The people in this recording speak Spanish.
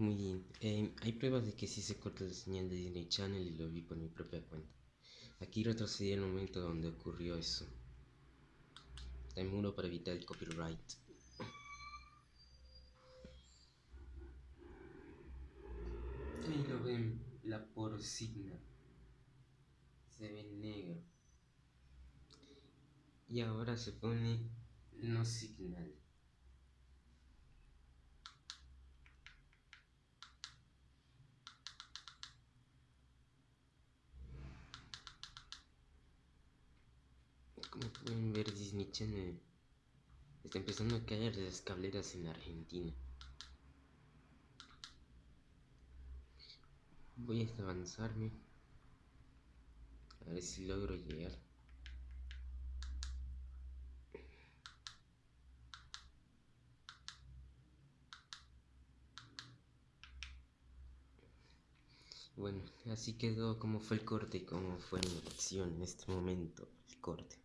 Muy bien. Eh, hay pruebas de que sí se corta la señal de Disney Channel y lo vi por mi propia cuenta. Aquí retrocedí el momento donde ocurrió eso. Hay muro para evitar el copyright. Ahí lo ven, la porcina. Se ve negro. Y ahora se pone no signal. Como pueden ver Disney Channel está empezando a caer las cableras en Argentina. Voy a avanzarme. A ver si logro llegar. Bueno, así quedó como fue el corte y cómo fue mi acción en este momento, el corte.